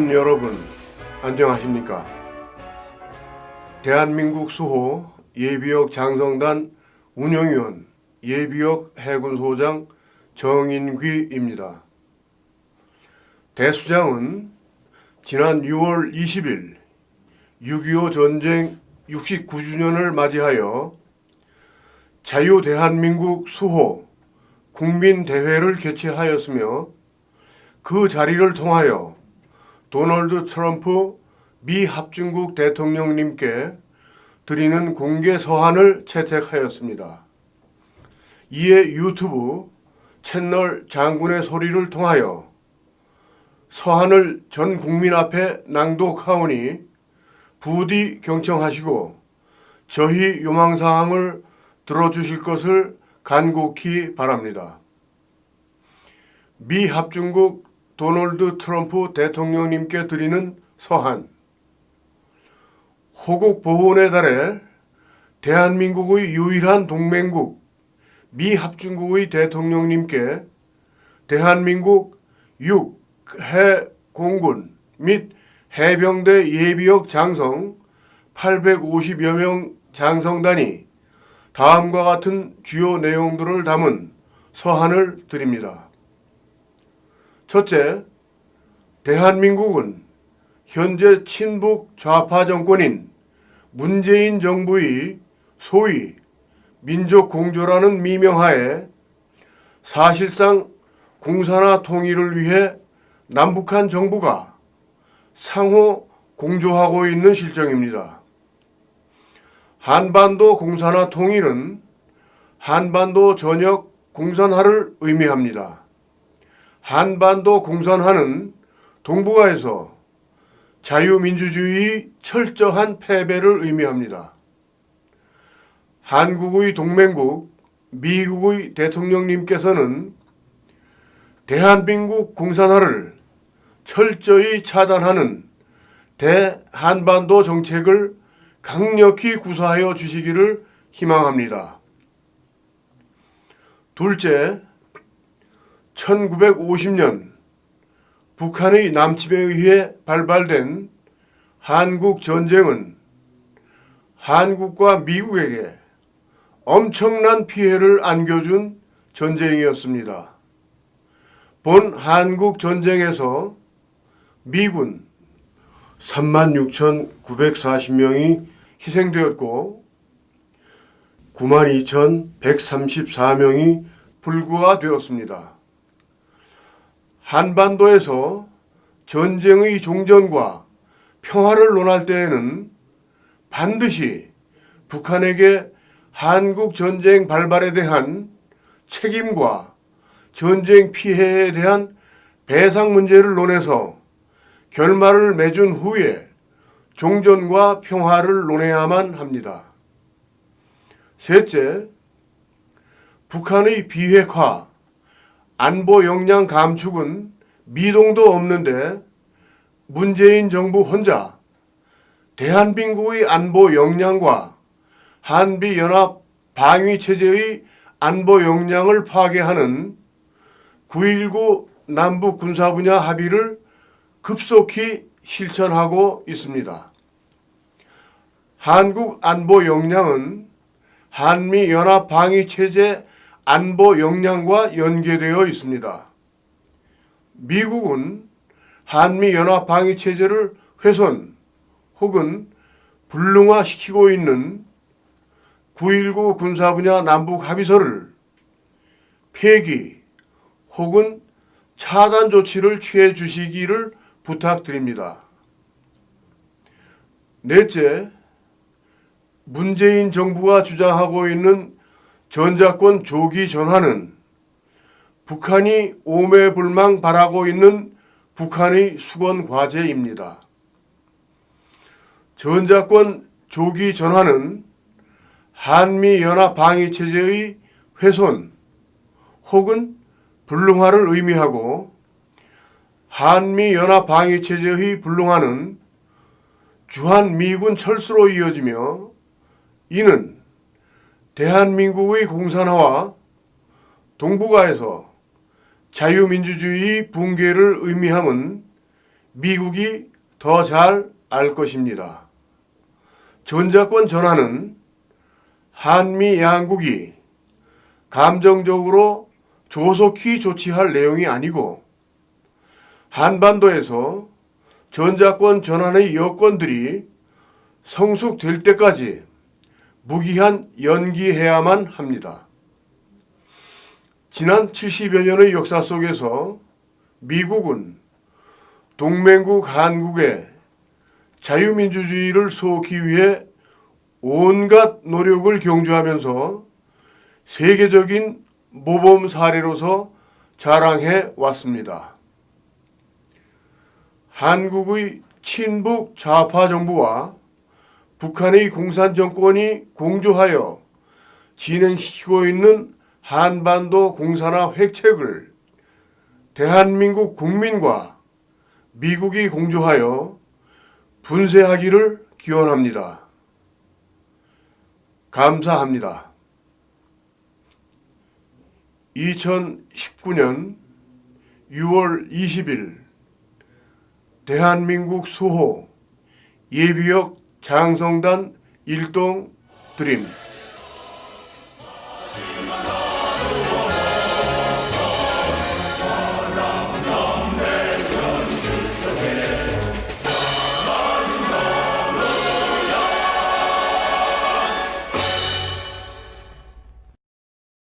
국민 여러분 안녕하십니까? 대한민국 수호 예비역 장성단 운영위원 예비역 해군소장 정인귀입니다. 대수장은 지난 6월 20일 6.25 전쟁 69주년을 맞이하여 자유대한민국 수호 국민대회를 개최하였으며 그 자리를 통하여 도널드 트럼프 미 합중국 대통령님께 드리는 공개 서한을 채택하였습니다. 이에 유튜브 채널 장군의 소리를 통하여 서한을 전 국민 앞에 낭독하오니 부디 경청하시고 저희 요망사항을 들어주실 것을 간곡히 바랍니다. 미 합중국 도널드 트럼프 대통령님께 드리는 서한 호국 보훈의 달에 대한민국의 유일한 동맹국 미 합중국의 대통령님께 대한민국 6해 공군 및 해병대 예비역 장성 850여 명 장성단이 다음과 같은 주요 내용들을 담은 서한을 드립니다. 첫째, 대한민국은 현재 친북 좌파 정권인 문재인 정부의 소위 민족공조라는 미명하에 사실상 공산화 통일을 위해 남북한 정부가 상호 공조하고 있는 실정입니다. 한반도 공산화 통일은 한반도 전역 공산화를 의미합니다. 한반도 공산화는 동북아에서 자유민주주의 철저한 패배를 의미합니다. 한국의 동맹국 미국의 대통령님께서는 대한민국 공산화를 철저히 차단하는 대한반도 정책을 강력히 구사하여 주시기를 희망합니다. 둘째, 1950년 북한의 남침에 의해 발발된 한국 전쟁은 한국과 미국에게 엄청난 피해를 안겨준 전쟁이었습니다. 본 한국 전쟁에서 미군 36,940명이 희생되었고 92,134명이 불구가 되었습니다. 한반도에서 전쟁의 종전과 평화를 논할 때에는 반드시 북한에게 한국 전쟁 발발에 대한 책임과 전쟁 피해에 대한 배상 문제를 논해서 결말을 맺은 후에 종전과 평화를 논해야만 합니다. 셋째, 북한의 비핵화, 안보 역량 감축은 미동도 없는데 문재인 정부 혼자 대한민국의 안보 역량과 한미연합 방위체제의 안보 역량을 파괴하는 9.19 남북 군사 분야 합의를 급속히 실천하고 있습니다. 한국 안보 역량은 한미연합 방위체제 안보 역량과 연계되어 있습니다. 미국은 한미연합 방위체제를 훼손 혹은 불능화시키고 있는 9.19 군사 분야 남북 합의서를 폐기 혹은 차단 조치를 취해 주시기를 부탁드립니다. 넷째, 문재인 정부가 주장하고 있는 전자권 조기 전환은 북한이 오매불망 바라고 있는 북한의 수건 과제입니다. 전자권 조기 전환은 한미연합 방위체제의 훼손 혹은 불능화를 의미하고 한미연합 방위체제의 불능화는 주한미군 철수로 이어지며 이는 대한민국의 공산화와 동북아에서 자유민주주의 붕괴를 의미함은 미국이 더 잘 알 것입니다. 전자권 전환은 한미 양국이 감정적으로 조속히 조치할 내용이 아니고 한반도에서 전자권 전환의 여건들이 성숙될 때까지 무기한 연기해야만 합니다. 지난 70여 년의 역사 속에서 미국은 동맹국 한국의 자유민주주의를 쏘기 위해 온갖 노력을 경주하면서 세계적인 모범 사례로서 자랑해 왔습니다. 한국의 친북 좌파 정부와 북한의 공산 정권이 공조하여 진행시키고 있는 한반도 공산화 획책을 대한민국 국민과 미국이 공조하여 분쇄하기를 기원합니다. 감사합니다. 2019년 6월 20일 대한민국 수호 예비역 장성단 일동 드림